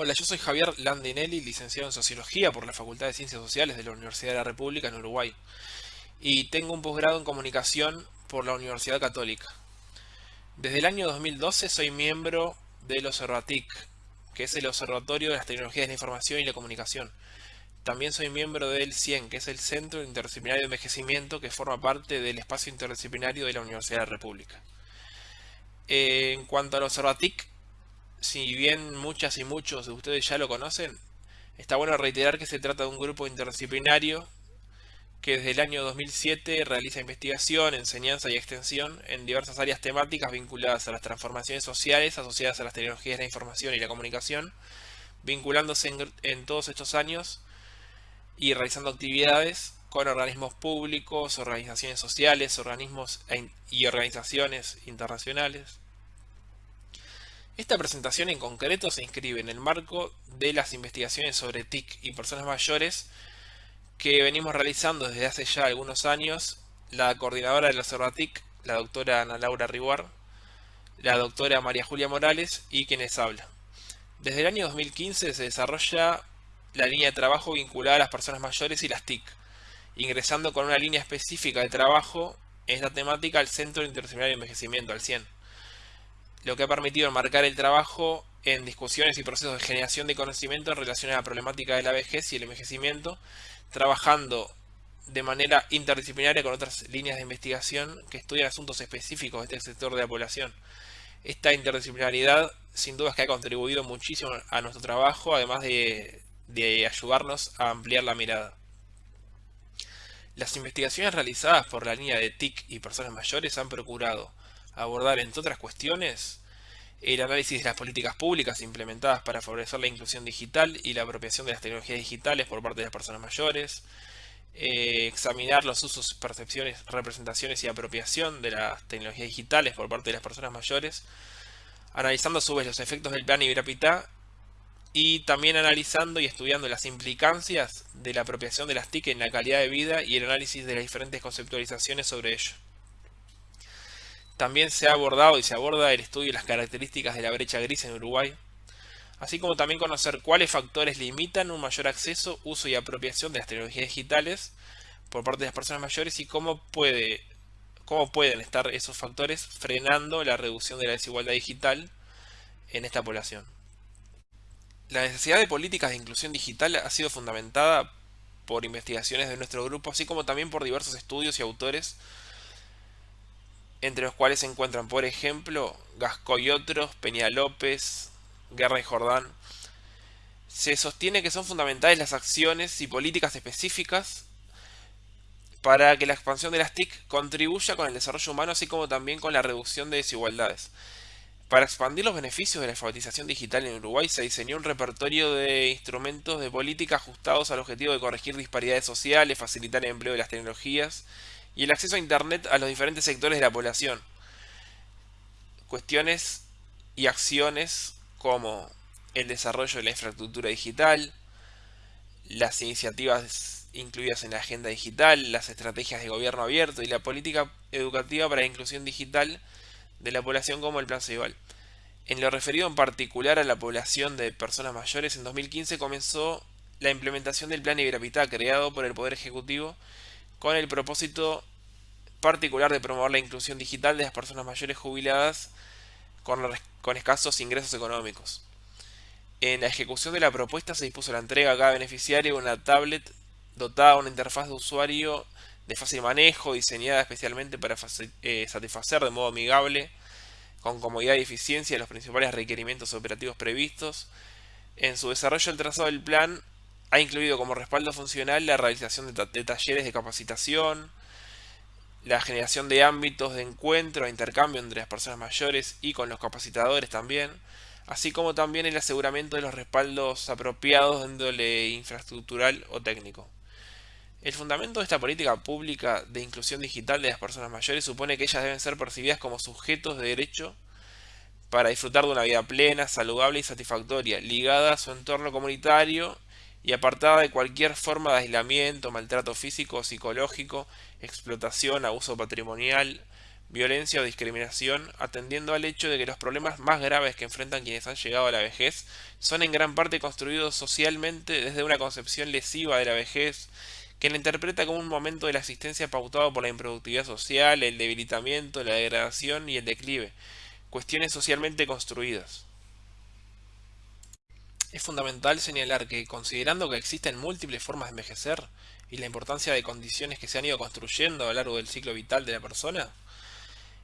Hola, yo soy Javier Landinelli, licenciado en Sociología por la Facultad de Ciencias Sociales de la Universidad de la República en Uruguay. Y tengo un posgrado en Comunicación por la Universidad Católica. Desde el año 2012 soy miembro del Observatic, que es el Observatorio de las Tecnologías de la Información y la Comunicación. También soy miembro del CIEN, que es el Centro Interdisciplinario de Envejecimiento, que forma parte del espacio interdisciplinario de la Universidad de la República. En cuanto al Observatic, si bien muchas y muchos de ustedes ya lo conocen, está bueno reiterar que se trata de un grupo interdisciplinario que desde el año 2007 realiza investigación, enseñanza y extensión en diversas áreas temáticas vinculadas a las transformaciones sociales asociadas a las tecnologías de la información y la comunicación, vinculándose en, todos estos años y realizando actividades con organismos públicos, organizaciones sociales, organismos e y organizaciones internacionales. Esta presentación en concreto se inscribe en el marco de las investigaciones sobre TIC y personas mayores que venimos realizando desde hace ya algunos años la coordinadora del Observatic, la doctora Ana Laura Riguar, la doctora María Julia Morales y quienes habla. Desde el año 2015 se desarrolla la línea de trabajo vinculada a las personas mayores y las TIC, ingresando con una línea específica de trabajo en esta temática al Centro Interdisciplinario de Envejecimiento, al CIEN lo que ha permitido enmarcar el trabajo en discusiones y procesos de generación de conocimiento en relación a la problemática de la vejez y el envejecimiento, trabajando de manera interdisciplinaria con otras líneas de investigación que estudian asuntos específicos de este sector de la población. Esta interdisciplinaridad sin duda es que ha contribuido muchísimo a nuestro trabajo, además de, de ayudarnos a ampliar la mirada. Las investigaciones realizadas por la línea de TIC y personas mayores han procurado abordar, entre otras cuestiones, el análisis de las políticas públicas implementadas para favorecer la inclusión digital y la apropiación de las tecnologías digitales por parte de las personas mayores, eh, examinar los usos, percepciones, representaciones y apropiación de las tecnologías digitales por parte de las personas mayores, analizando a su vez los efectos del plan Iberapita y también analizando y estudiando las implicancias de la apropiación de las TIC en la calidad de vida y el análisis de las diferentes conceptualizaciones sobre ello. También se ha abordado y se aborda el estudio de las características de la brecha gris en Uruguay, así como también conocer cuáles factores limitan un mayor acceso, uso y apropiación de las tecnologías digitales por parte de las personas mayores y cómo, puede, cómo pueden estar esos factores frenando la reducción de la desigualdad digital en esta población. La necesidad de políticas de inclusión digital ha sido fundamentada por investigaciones de nuestro grupo, así como también por diversos estudios y autores entre los cuales se encuentran, por ejemplo, Gasco y otros, Peña López, Guerra y Jordán. Se sostiene que son fundamentales las acciones y políticas específicas para que la expansión de las TIC contribuya con el desarrollo humano, así como también con la reducción de desigualdades. Para expandir los beneficios de la alfabetización digital en Uruguay se diseñó un repertorio de instrumentos de política ajustados al objetivo de corregir disparidades sociales, facilitar el empleo de las tecnologías y el acceso a Internet a los diferentes sectores de la población. Cuestiones y acciones como el desarrollo de la infraestructura digital, las iniciativas incluidas en la agenda digital, las estrategias de gobierno abierto y la política educativa para la inclusión digital de la población como el Plan Ceibal. En lo referido en particular a la población de personas mayores, en 2015 comenzó la implementación del Plan Iberapitá creado por el Poder Ejecutivo con el propósito particular de promover la inclusión digital de las personas mayores jubiladas con, escasos ingresos económicos. En la ejecución de la propuesta se dispuso la entrega a cada beneficiario de una tablet dotada de una interfaz de usuario de fácil manejo, diseñada especialmente para eh, satisfacer de modo amigable, con comodidad y eficiencia los principales requerimientos operativos previstos. En su desarrollo el trazado del plan ha incluido como respaldo funcional la realización de talleres de capacitación, la generación de ámbitos de encuentro e intercambio entre las personas mayores y con los capacitadores también, así como también el aseguramiento de los respaldos apropiados de índole infraestructural o técnico. El fundamento de esta política pública de inclusión digital de las personas mayores supone que ellas deben ser percibidas como sujetos de derecho para disfrutar de una vida plena, saludable y satisfactoria, ligada a su entorno comunitario y apartada de cualquier forma de aislamiento, maltrato físico o psicológico, explotación, abuso patrimonial, violencia o discriminación, atendiendo al hecho de que los problemas más graves que enfrentan quienes han llegado a la vejez son en gran parte construidos socialmente desde una concepción lesiva de la vejez que la interpreta como un momento de la existencia pautado por la improductividad social, el debilitamiento, la degradación y el declive, cuestiones socialmente construidas. Es fundamental señalar que, considerando que existen múltiples formas de envejecer y la importancia de condiciones que se han ido construyendo a lo largo del ciclo vital de la persona,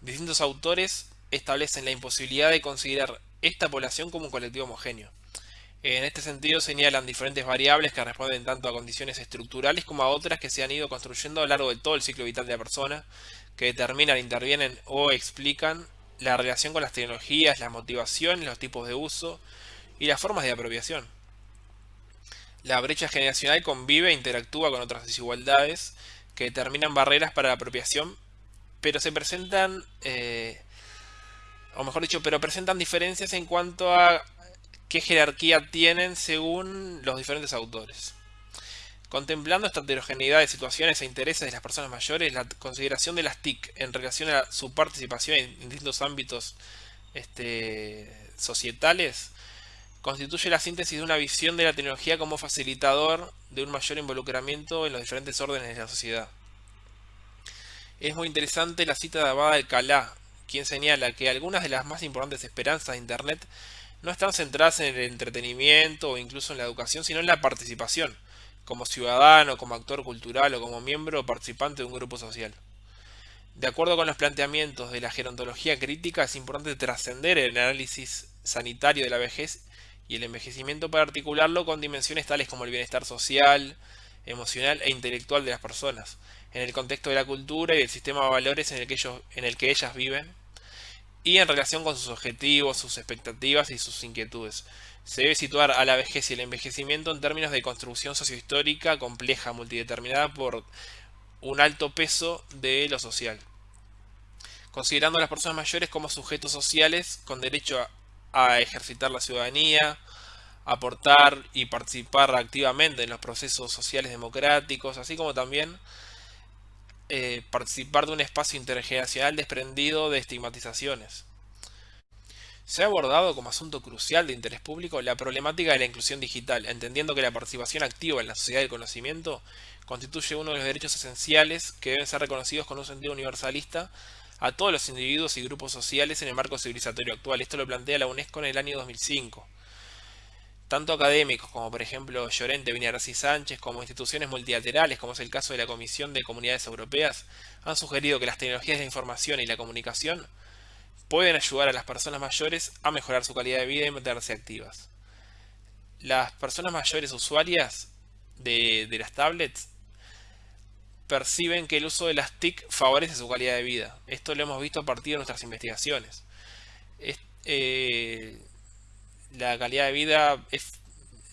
distintos autores establecen la imposibilidad de considerar esta población como un colectivo homogéneo. En este sentido señalan diferentes variables que responden tanto a condiciones estructurales como a otras que se han ido construyendo a lo largo de todo el ciclo vital de la persona, que determinan, intervienen o explican la relación con las tecnologías, la motivación, los tipos de uso y las formas de apropiación. La brecha generacional convive e interactúa con otras desigualdades que determinan barreras para la apropiación, pero se presentan, eh, o mejor dicho, pero presentan diferencias en cuanto a qué jerarquía tienen según los diferentes autores. Contemplando esta heterogeneidad de situaciones e intereses de las personas mayores, la consideración de las TIC en relación a su participación en distintos ámbitos este, societales constituye la síntesis de una visión de la tecnología como facilitador de un mayor involucramiento en los diferentes órdenes de la sociedad. Es muy interesante la cita de Abad Alcalá, quien señala que algunas de las más importantes esperanzas de Internet no están centradas en el entretenimiento o incluso en la educación, sino en la participación, como ciudadano, como actor cultural o como miembro o participante de un grupo social. De acuerdo con los planteamientos de la gerontología crítica, es importante trascender el análisis sanitario de la vejez y el envejecimiento para articularlo con dimensiones tales como el bienestar social, emocional e intelectual de las personas, en el contexto de la cultura y del sistema de valores en el que, ellos, en el que ellas viven, y en relación con sus objetivos, sus expectativas y sus inquietudes. Se debe situar a la vejez y el envejecimiento en términos de construcción sociohistórica compleja, multideterminada por un alto peso de lo social. Considerando a las personas mayores como sujetos sociales con derecho a, ejercitar la ciudadanía, aportar y participar activamente en los procesos sociales democráticos, así como también eh, participar de un espacio intergeneracional desprendido de estigmatizaciones. Se ha abordado como asunto crucial de interés público la problemática de la inclusión digital, entendiendo que la participación activa en la sociedad del conocimiento constituye uno de los derechos esenciales que deben ser reconocidos con un sentido universalista a todos los individuos y grupos sociales en el marco civilizatorio actual. Esto lo plantea la UNESCO en el año 2005. Tanto académicos como por ejemplo Llorente, y Sánchez, como instituciones multilaterales, como es el caso de la Comisión de Comunidades Europeas, han sugerido que las tecnologías de la información y la comunicación pueden ayudar a las personas mayores a mejorar su calidad de vida y mantenerse activas. Las personas mayores usuarias de, las tablets perciben que el uso de las TIC favorece su calidad de vida. Esto lo hemos visto a partir de nuestras investigaciones. Eh, la calidad de vida es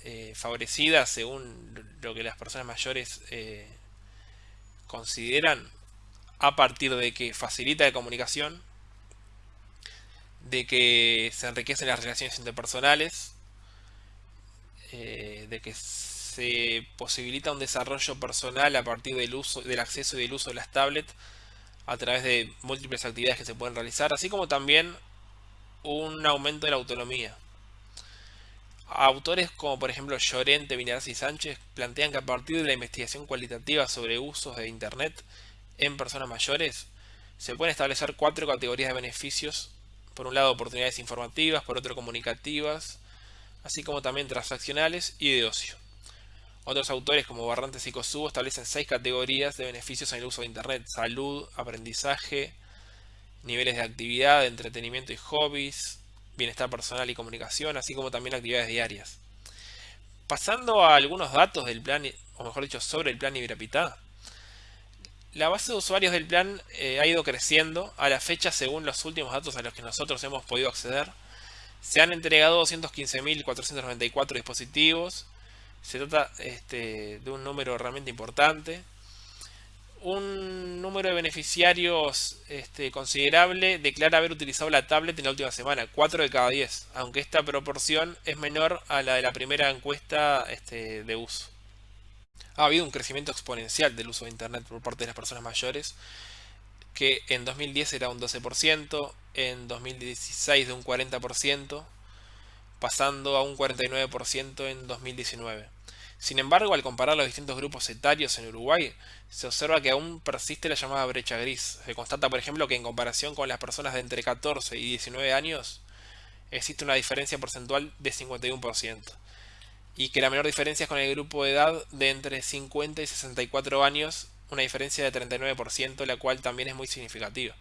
eh, favorecida según lo que las personas mayores eh, consideran a partir de que facilita la comunicación, de que se enriquecen las relaciones interpersonales, de que se posibilita un desarrollo personal a partir del uso del acceso y del uso de las tablets a través de múltiples actividades que se pueden realizar, así como también un aumento de la autonomía. Autores como por ejemplo Llorente, Vinaraz y Sánchez plantean que a partir de la investigación cualitativa sobre usos de Internet en personas mayores, se pueden establecer cuatro categorías de beneficios. Por un lado, oportunidades informativas, por otro, comunicativas, así como también transaccionales y de ocio. Otros autores como Barrantes y Kosubo establecen seis categorías de beneficios en el uso de Internet. Salud, aprendizaje, niveles de actividad, entretenimiento y hobbies, bienestar personal y comunicación, así como también actividades diarias. Pasando a algunos datos del plan, o mejor dicho, sobre el plan Ibirapitá, la base de usuarios del plan eh, ha ido creciendo. A la fecha, según los últimos datos a los que nosotros hemos podido acceder, se han entregado 215.494 dispositivos. Se trata este, de un número realmente importante un número de beneficiarios este, considerable declara haber utilizado la tablet en la última semana, 4 de cada 10, aunque esta proporción es menor a la de la primera encuesta este, de uso. Ha habido un crecimiento exponencial del uso de Internet por parte de las personas mayores, que en 2010 era un 12%, en 2016 de un 40%, pasando a un 49% en 2019. Sin embargo, al comparar los distintos grupos etarios en Uruguay, se observa que aún persiste la llamada brecha gris. Se constata, por ejemplo, que en comparación con las personas de entre 14 y 19 años, existe una diferencia porcentual de 51%. Y que la menor diferencia es con el grupo de edad de entre 50 y 64 años, una diferencia de 39%, la cual también es muy significativa.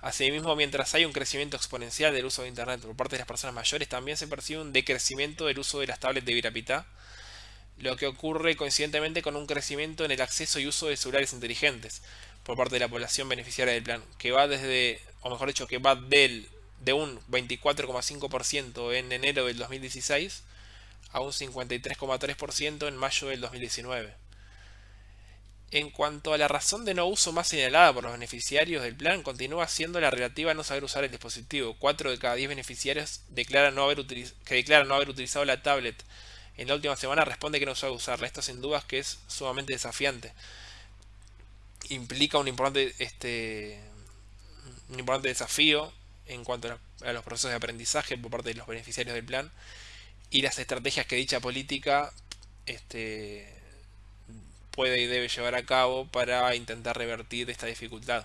Asimismo, mientras hay un crecimiento exponencial del uso de Internet por parte de las personas mayores, también se percibe un decrecimiento del uso de las tablets de Virapita, lo que ocurre coincidentemente con un crecimiento en el acceso y uso de celulares inteligentes por parte de la población beneficiaria del plan, que va desde, o mejor dicho, que va del, de un 24,5% en enero del 2016 a un 53,3% en mayo del 2019. En cuanto a la razón de no uso más señalada por los beneficiarios del plan, continúa siendo la relativa a no saber usar el dispositivo. 4 de cada 10 beneficiarios declaran no haber que declaran no haber utilizado la tablet en la última semana responde que no sabe usarla. Esto sin dudas que es sumamente desafiante. Implica un importante, este, un importante desafío en cuanto a los procesos de aprendizaje por parte de los beneficiarios del plan y las estrategias que dicha política este, puede y debe llevar a cabo para intentar revertir esta dificultad.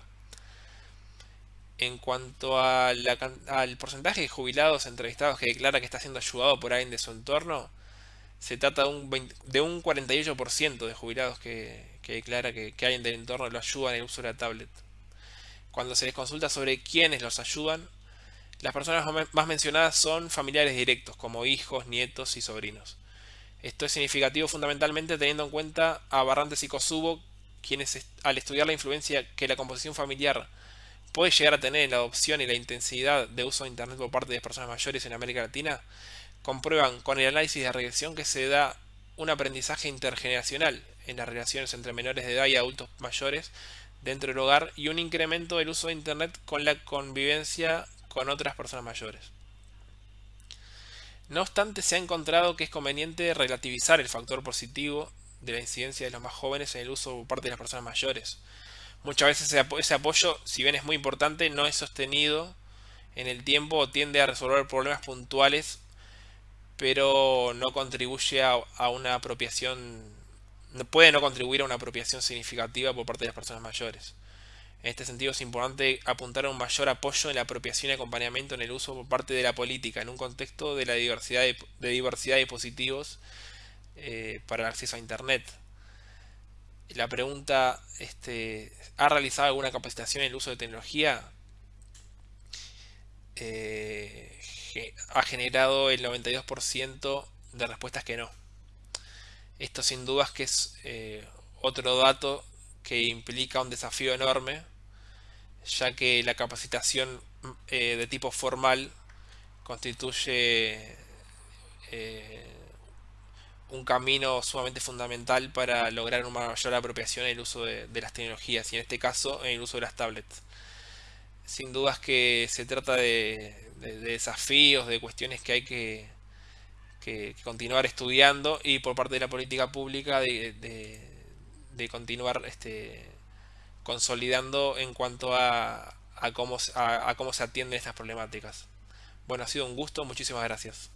En cuanto al porcentaje de jubilados entrevistados que declara que está siendo ayudado por alguien de su entorno, se trata de un, de un 48% de jubilados que, declara que, que, alguien del entorno lo ayuda en el uso de la tablet. Cuando se les consulta sobre quiénes los ayudan, las personas más mencionadas son familiares directos, como hijos, nietos y sobrinos. Esto es significativo fundamentalmente teniendo en cuenta a Barrantes y Kosubo, quienes al estudiar la influencia que la composición familiar puede llegar a tener en la adopción y la intensidad de uso de Internet por parte de personas mayores en América Latina, comprueban con el análisis de regresión que se da un aprendizaje intergeneracional en las relaciones entre menores de edad y adultos mayores dentro del hogar y un incremento del uso de Internet con la convivencia con otras personas mayores. No obstante, se ha encontrado que es conveniente relativizar el factor positivo de la incidencia de los más jóvenes en el uso por parte de las personas mayores. Muchas veces ese apoyo, si bien es muy importante, no es sostenido en el tiempo o tiende a resolver problemas puntuales pero no contribuye a, una apropiación, puede no contribuir a una apropiación significativa por parte de las personas mayores. En este sentido es importante apuntar a un mayor apoyo en la apropiación y acompañamiento en el uso por parte de la política, en un contexto de la diversidad de, diversidad de dispositivos eh, para el acceso a Internet. La pregunta, este, ¿ha realizado alguna capacitación en el uso de tecnología? Eh, ha generado el 92% de respuestas que no. Esto sin dudas que es eh, otro dato que implica un desafío enorme, ya que la capacitación eh, de tipo formal constituye eh, un camino sumamente fundamental para lograr una mayor apropiación en el uso de, las tecnologías y en este caso en el uso de las tablets. Sin dudas que se trata de, de, desafíos, de cuestiones que hay que, continuar estudiando y por parte de la política pública de, continuar este, consolidando en cuanto a, cómo, a cómo se atienden estas problemáticas. Bueno, ha sido un gusto, muchísimas gracias.